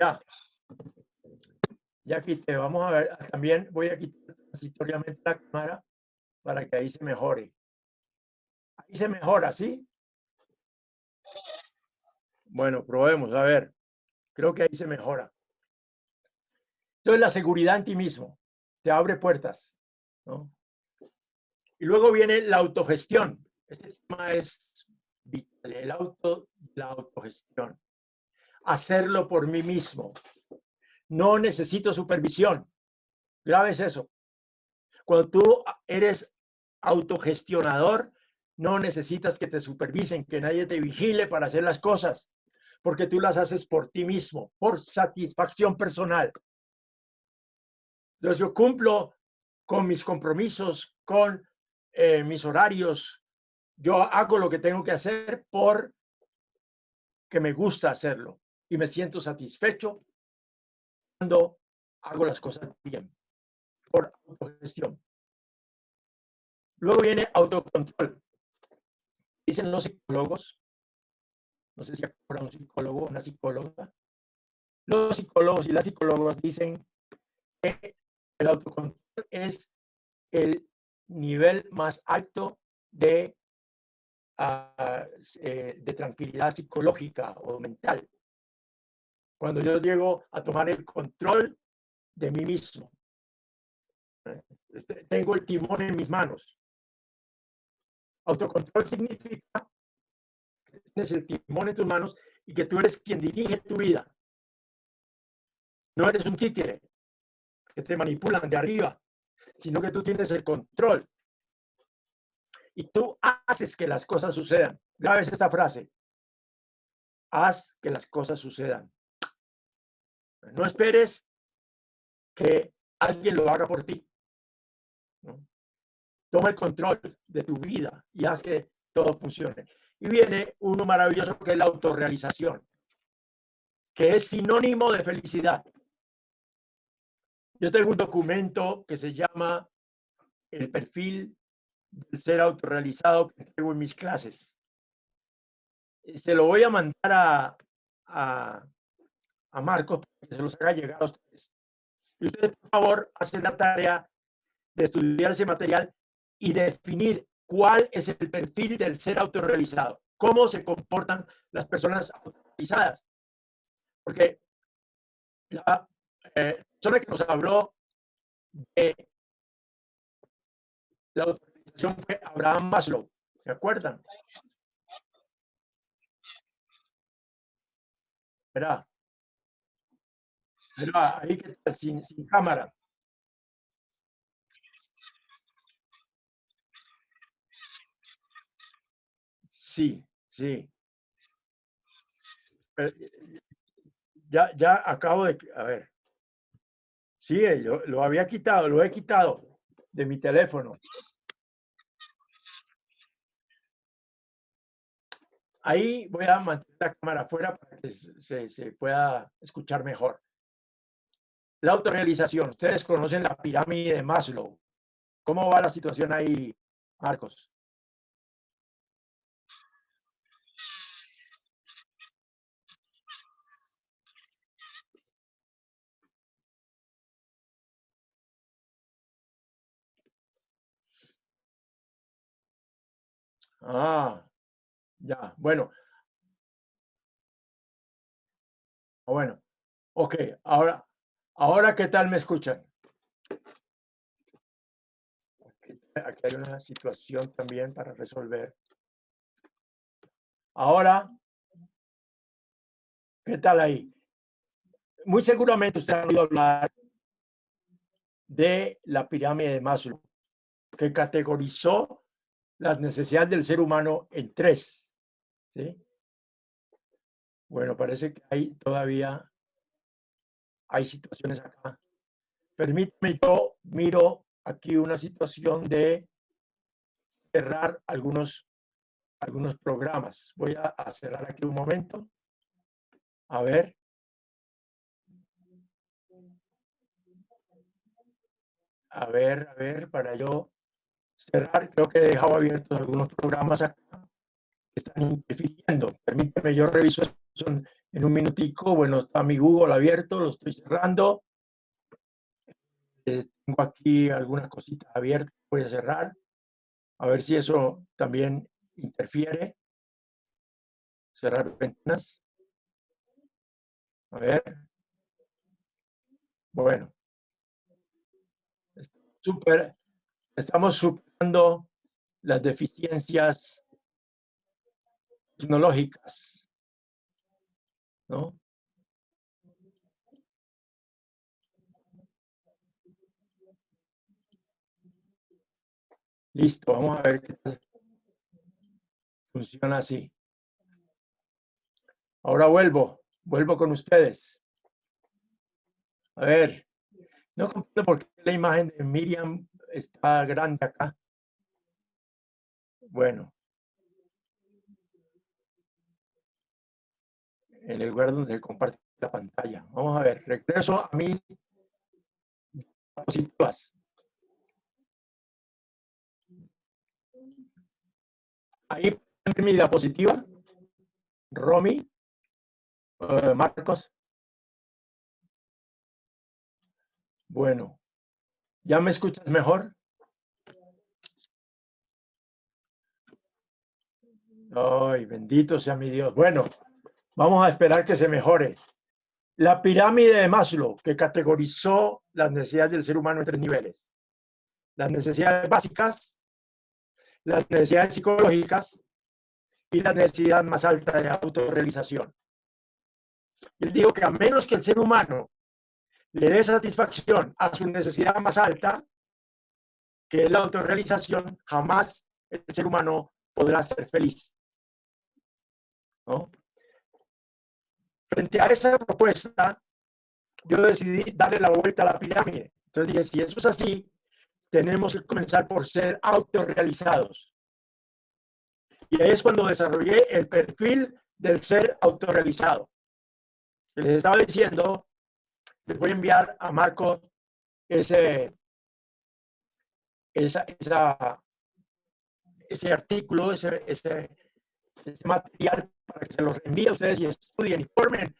Ya, ya quité, vamos a ver, también voy a quitar transitoriamente la cámara para que ahí se mejore. Ahí se mejora, ¿sí? Bueno, probemos, a ver. Creo que ahí se mejora. Entonces, la seguridad en ti mismo te abre puertas. ¿no? Y luego viene la autogestión. Este tema es vital, el auto, la autogestión. Hacerlo por mí mismo. No necesito supervisión. Grave es eso. Cuando tú eres autogestionador, no necesitas que te supervisen, que nadie te vigile para hacer las cosas, porque tú las haces por ti mismo, por satisfacción personal. Entonces yo cumplo con mis compromisos, con eh, mis horarios. Yo hago lo que tengo que hacer por que me gusta hacerlo y me siento satisfecho cuando hago las cosas bien, por autogestión. Luego viene autocontrol. Dicen los psicólogos, no sé si acuerdan un psicólogo o una psicóloga, los psicólogos y las psicólogas dicen que el autocontrol es el nivel más alto de, eh, de tranquilidad psicológica o mental. Cuando yo llego a tomar el control de mí mismo. ¿eh? Este, tengo el timón en mis manos. Autocontrol significa que tienes el timón en tus manos y que tú eres quien dirige tu vida. No eres un títere que te manipulan de arriba, sino que tú tienes el control. Y tú haces que las cosas sucedan. Grabes esta frase. Haz que las cosas sucedan. No esperes que alguien lo haga por ti. Toma el control de tu vida y haz que todo funcione. Y viene uno maravilloso que es la autorrealización, que es sinónimo de felicidad. Yo tengo un documento que se llama el perfil del ser autorrealizado que tengo en mis clases. Se lo voy a mandar a, a, a Marcos para que se los haga llegar a ustedes. Y ustedes, por favor, hacen la tarea de estudiar ese material y definir cuál es el perfil del ser autorrealizado, cómo se comportan las personas autorrealizadas. Porque la, eh, persona que nos habló de la Abraham Maslow. ¿Se acuerdan? Verá. Verá, ahí que está, sin, cámara. Sí, sí. ya, ya acabo de, a ver. Sí, yo lo había quitado, lo he quitado de mi teléfono. Ahí voy a mantener la cámara afuera para que se, se pueda escuchar mejor. La autorrealización. Ustedes conocen la pirámide de Maslow. ¿Cómo va la situación ahí, Marcos? Ah, ya, bueno. Bueno, ok, ahora, ahora ¿qué tal me escuchan? Aquí hay una situación también para resolver. Ahora, ¿qué tal ahí? Muy seguramente usted ha oído hablar de la pirámide de Maslow, que categorizó las necesidades del ser humano en tres. ¿Sí? Bueno, parece que hay todavía hay situaciones acá. Permíteme, yo miro aquí una situación de cerrar algunos, algunos programas. Voy a, a cerrar aquí un momento. A ver. A ver, a ver, para yo cerrar, creo que he dejado abiertos algunos programas acá están interfiriendo. Permíteme, yo reviso en un minutico. Bueno, está mi Google abierto, lo estoy cerrando. Eh, tengo aquí algunas cositas abiertas, voy a cerrar. A ver si eso también interfiere. Cerrar ventanas. A ver. Bueno. Súper. Estamos superando las deficiencias tecnológicas. ¿No? Listo, vamos a ver qué tal. Funciona así. Ahora vuelvo, vuelvo con ustedes. A ver, no comprendo por qué la imagen de Miriam está grande acá. Bueno. En el lugar donde comparte la pantalla. Vamos a ver, regreso a mis diapositivas. Ahí mi diapositiva. Romy. Uh, Marcos. Bueno. ¿Ya me escuchas mejor? Ay, bendito sea mi Dios. Bueno, vamos a esperar que se mejore. La pirámide de Maslow, que categorizó las necesidades del ser humano en tres niveles. Las necesidades básicas, las necesidades psicológicas y la necesidad más alta de autorrealización. Él dijo que a menos que el ser humano le dé satisfacción a su necesidad más alta, que es la autorrealización, jamás el ser humano podrá ser feliz. Frente a esa propuesta, yo decidí darle la vuelta a la pirámide. Entonces dije, si eso es así, tenemos que comenzar por ser autorrealizados. Y ahí es cuando desarrollé el perfil del ser autorrealizado. Les estaba diciendo les voy a enviar a Marco ese, esa, ese artículo, ese, ese, material para que se los envíe a ustedes y estudien, informen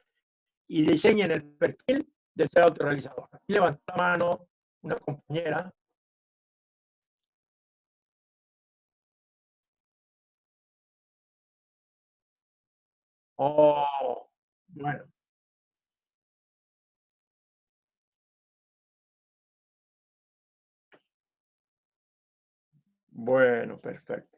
y diseñen el perfil del ser autorrealizado. Aquí levantó la mano una compañera. Oh, bueno. Bueno, perfecto.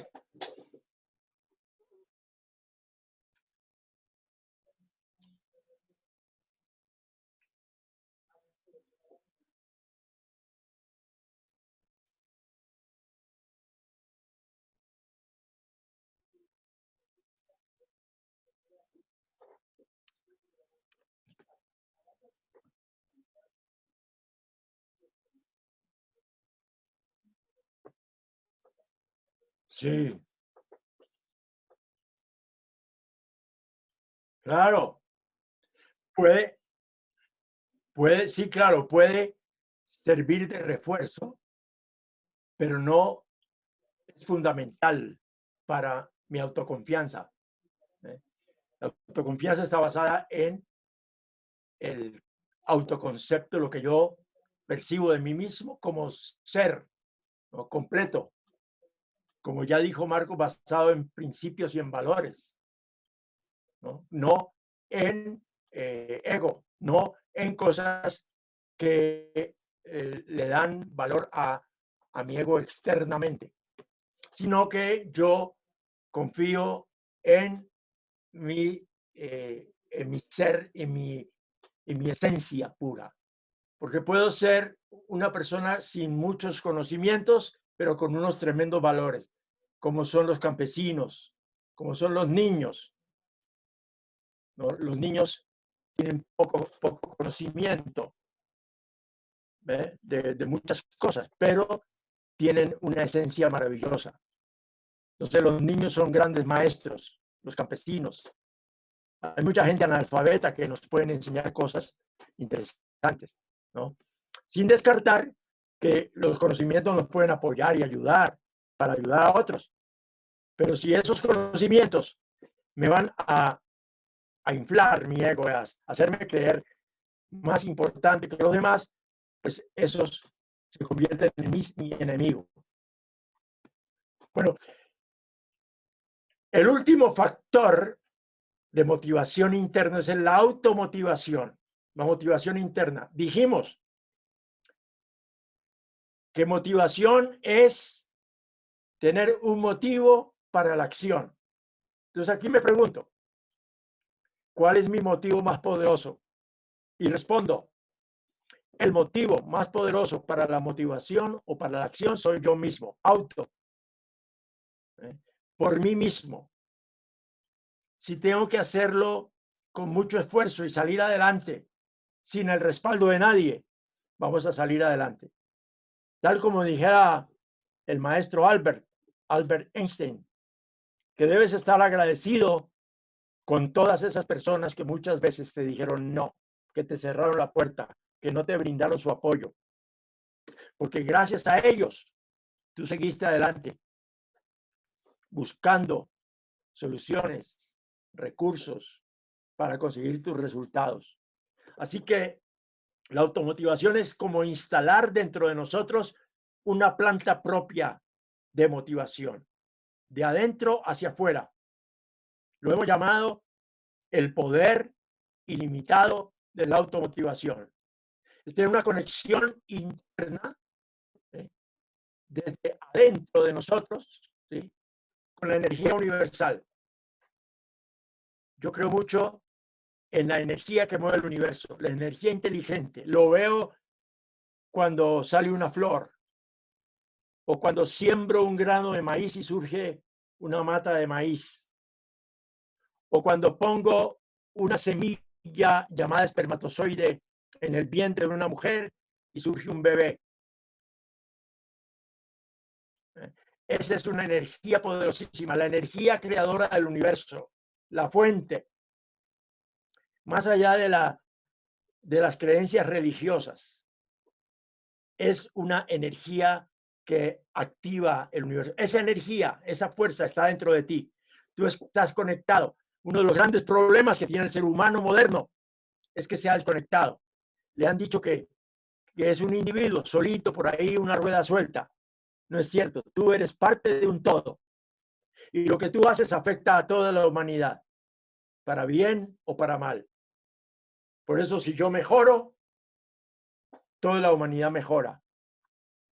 Sí. Claro. Puede, puede, sí, claro, puede servir de refuerzo, pero no es fundamental para mi autoconfianza. ¿eh? La autoconfianza está basada en el autoconcepto, lo que yo percibo de mí mismo como ser completo como ya dijo Marco, basado en principios y en valores, no, en eh, ego, no en cosas que eh, le dan valor a, mi ego externamente, sino que yo confío en mi, eh, en mi ser, en mi, en mi esencia pura. Porque puedo ser una persona sin muchos conocimientos, pero con unos tremendos valores, como son los campesinos, como son los niños. Los niños tienen poco, poco conocimiento de, de, muchas cosas, pero tienen una esencia maravillosa. Entonces los niños son grandes maestros, los campesinos. Hay mucha gente analfabeta que nos pueden enseñar cosas interesantes, ¿no? Sin descartar que los conocimientos nos pueden apoyar y ayudar para ayudar a otros. Pero si esos conocimientos me van a, a inflar mi ego, a hacerme creer más importante que los demás, pues esos se convierten en mi, mi enemigo. Bueno, el último factor de motivación interna es la automotivación, la motivación interna. Dijimos que motivación es tener un motivo para la acción. Entonces aquí me pregunto, ¿cuál es mi motivo más poderoso? Y respondo, el motivo más poderoso para la motivación o para la acción soy yo mismo, auto, ¿eh? por mí mismo. Si tengo que hacerlo con mucho esfuerzo y salir adelante sin el respaldo de nadie, vamos a salir adelante. Tal como dijera el maestro Albert, Albert Einstein, que debes estar agradecido con todas esas personas que muchas veces te dijeron no, que te cerraron la puerta, que no te brindaron su apoyo. Porque gracias a ellos, tú seguiste adelante, buscando soluciones, recursos para conseguir tus resultados. Así que la automotivación es como instalar dentro de nosotros una planta propia de motivación, de adentro hacia afuera. Lo hemos llamado el poder ilimitado de la automotivación. Es tener una conexión interna desde adentro de nosotros con la energía universal. Yo creo mucho en la energía que mueve el universo, la energía inteligente. Lo veo cuando sale una flor o cuando siembro un grano de maíz y surge una mata de maíz o cuando pongo una semilla llamada espermatozoide en el vientre de una mujer y surge un bebé. Esa es una energía poderosísima, la energía creadora del universo, la fuente más allá de, la, de las creencias religiosas. Es una energía que activa el universo. Esa energía, esa fuerza está dentro de ti. Tú estás conectado. Uno de los grandes problemas que tiene el ser humano moderno es que se ha desconectado. Le han dicho que, que es un individuo solito por ahí, una rueda suelta. No es cierto. Tú eres parte de un todo. Y lo que tú haces afecta a toda la humanidad, para bien o para mal. Por eso si yo mejoro, toda la humanidad mejora.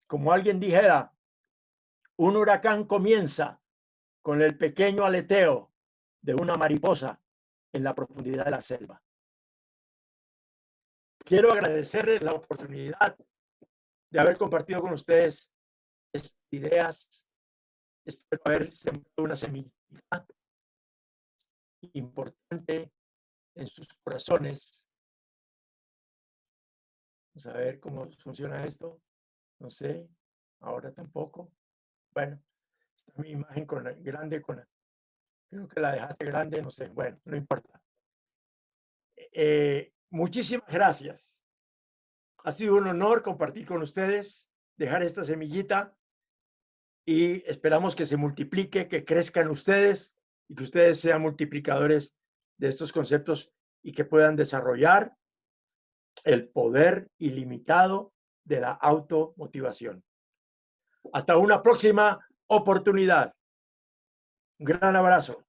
Como alguien dijera, Un huracán comienza con el pequeño aleteo de una mariposa en la profundidad de la selva. Quiero agradecerles la oportunidad de haber compartido con ustedes estas ideas. Espero haber sembrado una semillita importante en sus corazones. Vamos a ver cómo funciona esto. No sé, ahora tampoco. Bueno, está mi imagen con grande, con creo que la dejaste grande, no sé. Bueno, no importa. Eh, muchísimas gracias. Ha sido un honor compartir con ustedes, dejar esta semillita y esperamos que se multiplique, que crezcan ustedes y que ustedes sean multiplicadores de estos conceptos y que puedan desarrollar el poder ilimitado de la automotivación. Hasta una próxima oportunidad. Un gran abrazo.